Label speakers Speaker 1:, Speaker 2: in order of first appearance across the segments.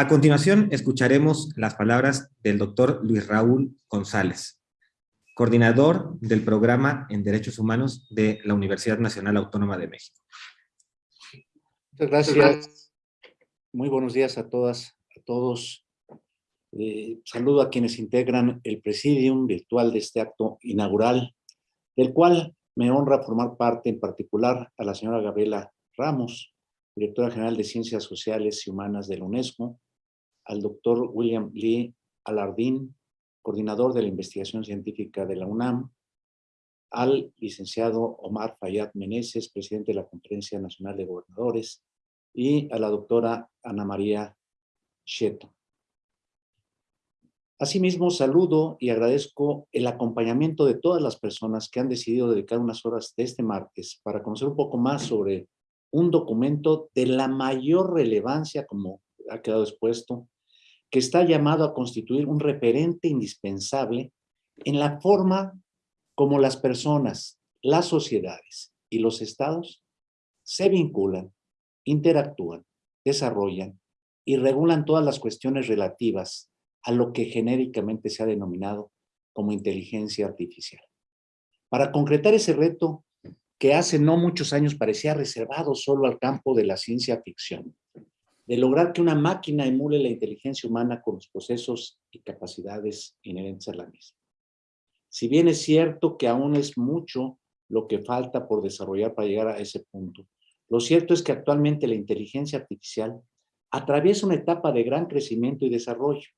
Speaker 1: A continuación, escucharemos las palabras del doctor Luis Raúl González, coordinador del programa en Derechos Humanos de la Universidad Nacional Autónoma de México.
Speaker 2: Muchas gracias. Muy buenos días a todas, a todos. Eh, saludo a quienes integran el presidium virtual de este acto inaugural, del cual me honra formar parte en particular a la señora Gabriela Ramos, directora general de Ciencias Sociales y Humanas de la UNESCO, al doctor William Lee Alardín, coordinador de la investigación científica de la UNAM, al licenciado Omar Fayad Meneses, presidente de la Conferencia Nacional de Gobernadores, y a la doctora Ana María Cheto. Asimismo, saludo y agradezco el acompañamiento de todas las personas que han decidido dedicar unas horas de este martes para conocer un poco más sobre un documento de la mayor relevancia, como ha quedado expuesto, que está llamado a constituir un referente indispensable en la forma como las personas, las sociedades y los estados se vinculan, interactúan, desarrollan y regulan todas las cuestiones relativas a lo que genéricamente se ha denominado como inteligencia artificial. Para concretar ese reto que hace no muchos años parecía reservado solo al campo de la ciencia ficción, de lograr que una máquina emule la inteligencia humana con los procesos y capacidades inherentes a la misma. Si bien es cierto que aún es mucho lo que falta por desarrollar para llegar a ese punto, lo cierto es que actualmente la inteligencia artificial atraviesa una etapa de gran crecimiento y desarrollo,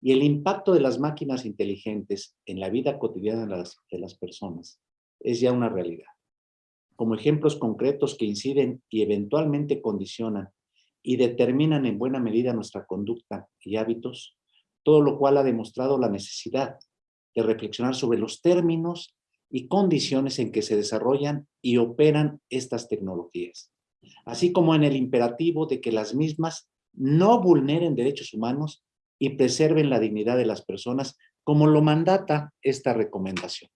Speaker 2: y el impacto de las máquinas inteligentes en la vida cotidiana de las, de las personas es ya una realidad. Como ejemplos concretos que inciden y eventualmente condicionan y determinan en buena medida nuestra conducta y hábitos, todo lo cual ha demostrado la necesidad de reflexionar sobre los términos y condiciones en que se desarrollan y operan estas tecnologías, así como en el imperativo de que las mismas no vulneren derechos humanos y preserven la dignidad de las personas, como lo mandata esta recomendación.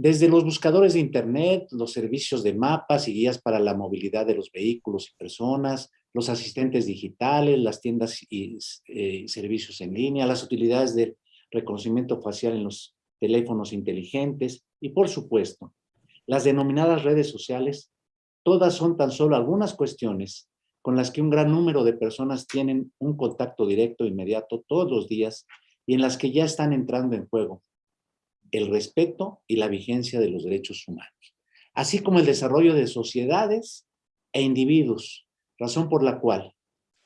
Speaker 2: Desde los buscadores de Internet, los servicios de mapas y guías para la movilidad de los vehículos y personas, los asistentes digitales, las tiendas y eh, servicios en línea, las utilidades de reconocimiento facial en los teléfonos inteligentes y, por supuesto, las denominadas redes sociales, todas son tan solo algunas cuestiones con las que un gran número de personas tienen un contacto directo inmediato todos los días y en las que ya están entrando en juego el respeto y la vigencia de los derechos humanos, así como el desarrollo de sociedades e individuos, razón por la cual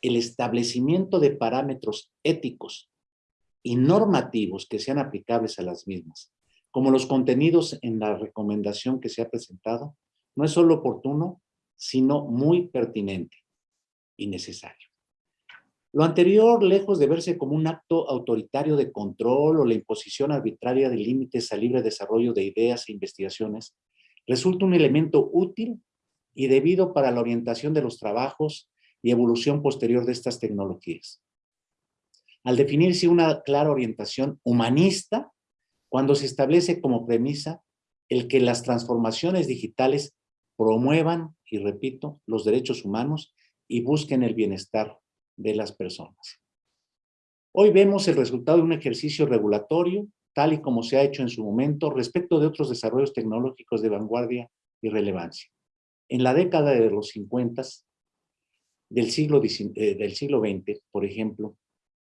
Speaker 2: el establecimiento de parámetros éticos y normativos que sean aplicables a las mismas, como los contenidos en la recomendación que se ha presentado, no es solo oportuno, sino muy pertinente y necesario. Lo anterior, lejos de verse como un acto autoritario de control o la imposición arbitraria de límites al libre desarrollo de ideas e investigaciones, resulta un elemento útil y debido para la orientación de los trabajos y evolución posterior de estas tecnologías. Al definirse una clara orientación humanista, cuando se establece como premisa el que las transformaciones digitales promuevan, y repito, los derechos humanos y busquen el bienestar de las personas. Hoy vemos el resultado de un ejercicio regulatorio, tal y como se ha hecho en su momento, respecto de otros desarrollos tecnológicos de vanguardia y relevancia. En la década de los 50 del siglo, eh, del siglo XX, por ejemplo,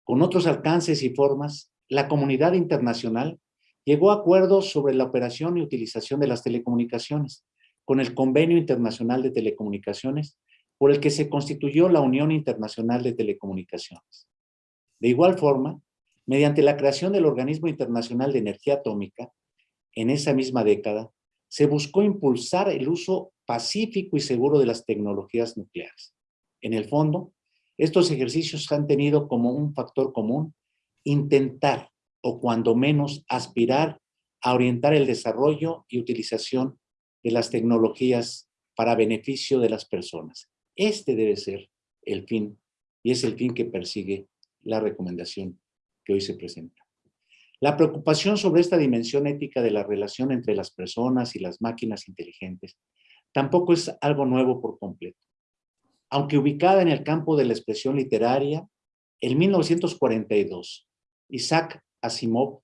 Speaker 2: con otros alcances y formas, la comunidad internacional llegó a acuerdos sobre la operación y utilización de las telecomunicaciones, con el Convenio Internacional de Telecomunicaciones, por el que se constituyó la Unión Internacional de Telecomunicaciones. De igual forma, mediante la creación del Organismo Internacional de Energía Atómica, en esa misma década, se buscó impulsar el uso pacífico y seguro de las tecnologías nucleares. En el fondo, estos ejercicios han tenido como un factor común intentar, o cuando menos aspirar, a orientar el desarrollo y utilización de las tecnologías para beneficio de las personas, este debe ser el fin y es el fin que persigue la recomendación que hoy se presenta. La preocupación sobre esta dimensión ética de la relación entre las personas y las máquinas inteligentes tampoco es algo nuevo por completo. aunque ubicada en el campo de la expresión literaria, en 1942, Isaac Asimov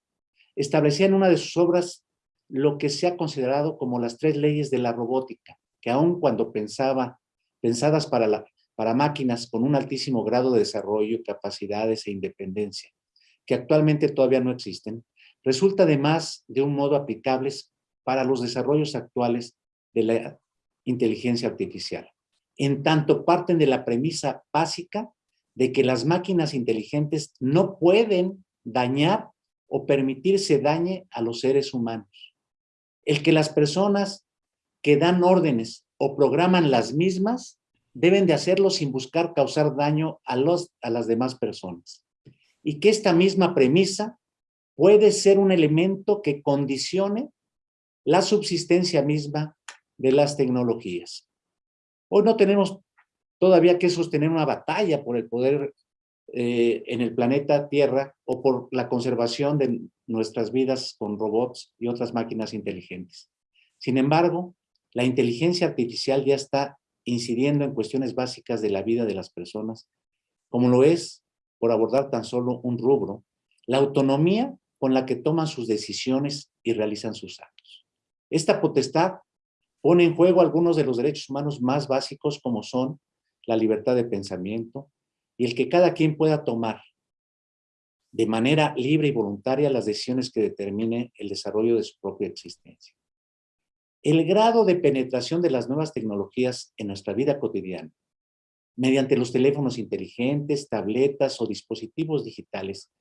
Speaker 2: establecía en una de sus obras lo que se ha considerado como las tres leyes de la robótica, que aun cuando pensaba, pensadas para, para máquinas con un altísimo grado de desarrollo, capacidades e independencia, que actualmente todavía no existen, resulta además de un modo aplicables para los desarrollos actuales de la inteligencia artificial. En tanto parten de la premisa básica de que las máquinas inteligentes no pueden dañar o permitirse dañe a los seres humanos. El que las personas que dan órdenes o programan las mismas deben de hacerlo sin buscar causar daño a, los, a las demás personas. Y que esta misma premisa puede ser un elemento que condicione la subsistencia misma de las tecnologías. Hoy no tenemos todavía que sostener una batalla por el poder eh, en el planeta Tierra o por la conservación de nuestras vidas con robots y otras máquinas inteligentes. Sin embargo, la inteligencia artificial ya está incidiendo en cuestiones básicas de la vida de las personas, como lo es, por abordar tan solo un rubro, la autonomía con la que toman sus decisiones y realizan sus actos. Esta potestad pone en juego algunos de los derechos humanos más básicos como son la libertad de pensamiento y el que cada quien pueda tomar de manera libre y voluntaria las decisiones que determine el desarrollo de su propia existencia. El grado de penetración de las nuevas tecnologías en nuestra vida cotidiana, mediante los teléfonos inteligentes, tabletas o dispositivos digitales,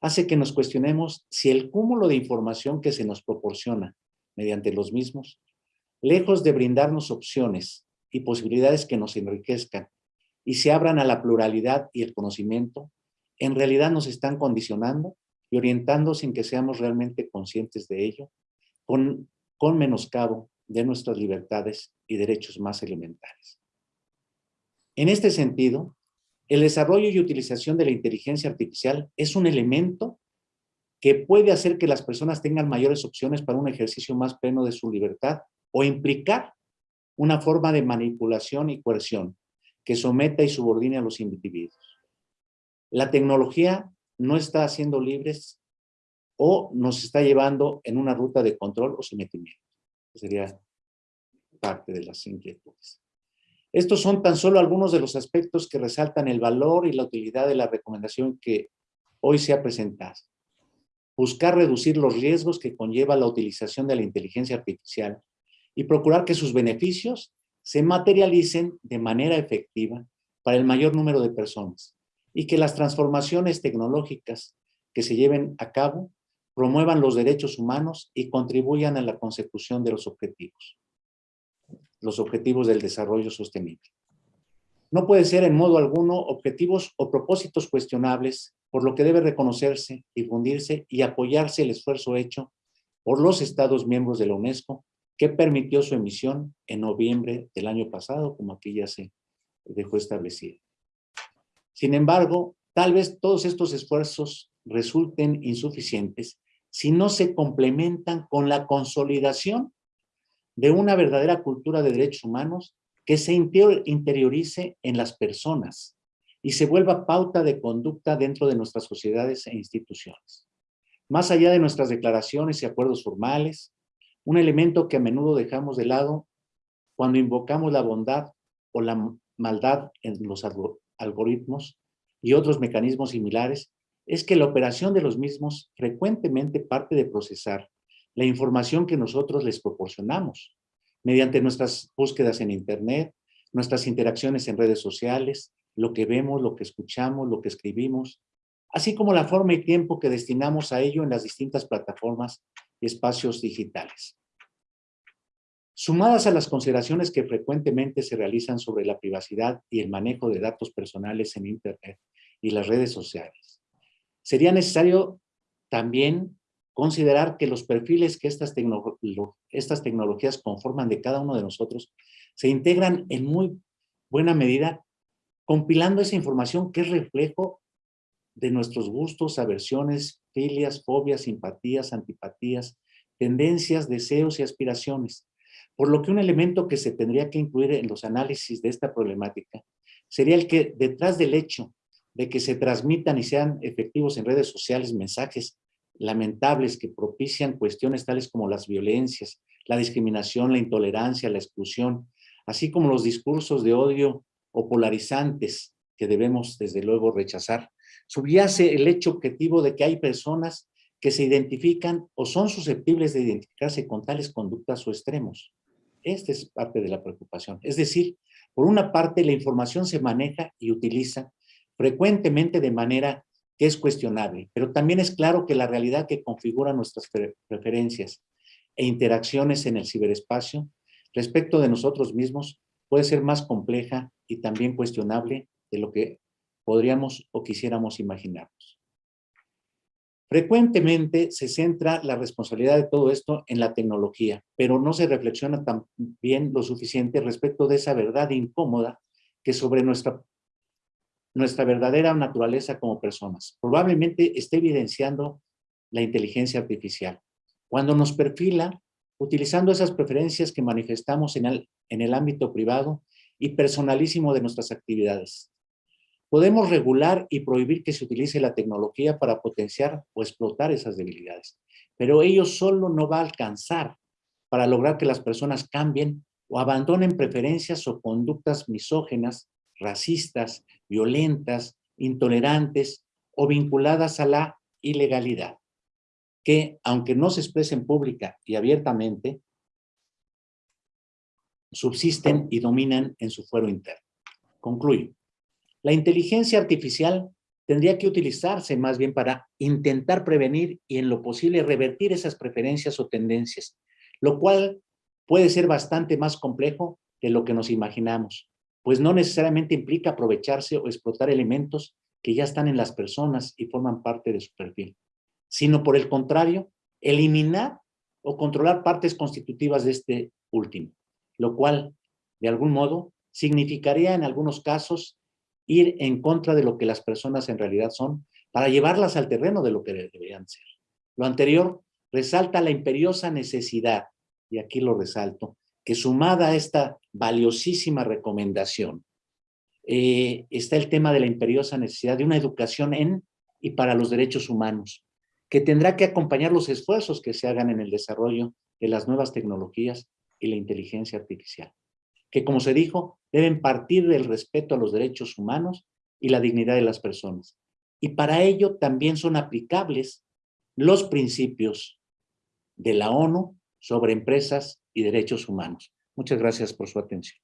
Speaker 2: hace que nos cuestionemos si el cúmulo de información que se nos proporciona mediante los mismos, lejos de brindarnos opciones y posibilidades que nos enriquezcan y se abran a la pluralidad y el conocimiento, en realidad nos están condicionando y orientando sin que seamos realmente conscientes de ello, con, con menoscabo de nuestras libertades y derechos más elementales. En este sentido, el desarrollo y utilización de la inteligencia artificial es un elemento que puede hacer que las personas tengan mayores opciones para un ejercicio más pleno de su libertad o implicar una forma de manipulación y coerción que someta y subordine a los individuos. La tecnología no está haciendo libres o nos está llevando en una ruta de control o sometimiento. Sería parte de las inquietudes. Estos son tan solo algunos de los aspectos que resaltan el valor y la utilidad de la recomendación que hoy se ha presentado. Buscar reducir los riesgos que conlleva la utilización de la inteligencia artificial y procurar que sus beneficios se materialicen de manera efectiva para el mayor número de personas y que las transformaciones tecnológicas que se lleven a cabo promuevan los derechos humanos y contribuyan a la consecución de los objetivos, los objetivos del desarrollo sostenible. No puede ser en modo alguno objetivos o propósitos cuestionables, por lo que debe reconocerse, difundirse y apoyarse el esfuerzo hecho por los Estados miembros de la UNESCO que permitió su emisión en noviembre del año pasado, como aquí ya se dejó establecido. Sin embargo, tal vez todos estos esfuerzos resulten insuficientes si no se complementan con la consolidación de una verdadera cultura de derechos humanos que se interiorice en las personas y se vuelva pauta de conducta dentro de nuestras sociedades e instituciones. Más allá de nuestras declaraciones y acuerdos formales, un elemento que a menudo dejamos de lado cuando invocamos la bondad o la maldad en los algoritmos y otros mecanismos similares es que la operación de los mismos frecuentemente parte de procesar la información que nosotros les proporcionamos mediante nuestras búsquedas en internet, nuestras interacciones en redes sociales, lo que vemos, lo que escuchamos, lo que escribimos, así como la forma y tiempo que destinamos a ello en las distintas plataformas y espacios digitales. Sumadas a las consideraciones que frecuentemente se realizan sobre la privacidad y el manejo de datos personales en Internet y las redes sociales, sería necesario también considerar que los perfiles que estas, tecnologías conforman de cada uno de nosotros se integran en muy buena medida compilando esa información que es reflejo de nuestros gustos, aversiones, filias, fobias, simpatías, antipatías, tendencias, deseos y aspiraciones. Por lo que un elemento que se tendría que incluir en los análisis de esta problemática sería el que detrás del hecho de que se transmitan y sean efectivos en redes sociales mensajes lamentables que propician cuestiones tales como las violencias, la discriminación, la intolerancia, la exclusión, así como los discursos de odio o polarizantes que debemos desde luego rechazar, subyace el hecho objetivo de que hay personas que se identifican o son susceptibles de identificarse con tales conductas o extremos. Esta es parte de la preocupación. Es decir, por una parte la información se maneja y utiliza frecuentemente de manera que es cuestionable, pero también es claro que la realidad que configura nuestras preferencias e interacciones en el ciberespacio respecto de nosotros mismos puede ser más compleja y también cuestionable de lo que podríamos o quisiéramos imaginarnos. Frecuentemente se centra la responsabilidad de todo esto en la tecnología, pero no se reflexiona también lo suficiente respecto de esa verdad incómoda que sobre nuestra, nuestra verdadera naturaleza como personas. Probablemente esté evidenciando la inteligencia artificial. Cuando nos perfila, utilizando esas preferencias que manifestamos en el, en el ámbito privado y personalísimo de nuestras actividades. Podemos regular y prohibir que se utilice la tecnología para potenciar o explotar esas debilidades, pero ello solo no va a alcanzar para lograr que las personas cambien o abandonen preferencias o conductas misógenas, racistas, violentas, intolerantes o vinculadas a la ilegalidad, que aunque no se expresen pública y abiertamente, subsisten y dominan en su fuero interno. Concluyo. La inteligencia artificial tendría que utilizarse más bien para intentar prevenir y en lo posible revertir esas preferencias o tendencias, lo cual puede ser bastante más complejo de lo que nos imaginamos, pues no necesariamente implica aprovecharse o explotar elementos que ya están en las personas y forman parte de su perfil, sino por el contrario, eliminar o controlar partes constitutivas de este último, lo cual, de algún modo, significaría en algunos casos ir en contra de lo que las personas en realidad son para llevarlas al terreno de lo que deberían ser. Lo anterior resalta la imperiosa necesidad, y aquí lo resalto, que sumada a esta valiosísima recomendación, eh, está el tema de la imperiosa necesidad de una educación en y para los derechos humanos, que tendrá que acompañar los esfuerzos que se hagan en el desarrollo de las nuevas tecnologías y la inteligencia artificial que como se dijo, deben partir del respeto a los derechos humanos y la dignidad de las personas. Y para ello también son aplicables los principios de la ONU sobre empresas y derechos humanos. Muchas gracias por su atención.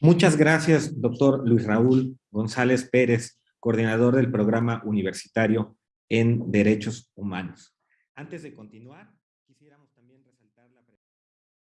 Speaker 1: Muchas gracias, doctor Luis Raúl González Pérez, coordinador del programa universitario en Derechos Humanos. Antes de continuar,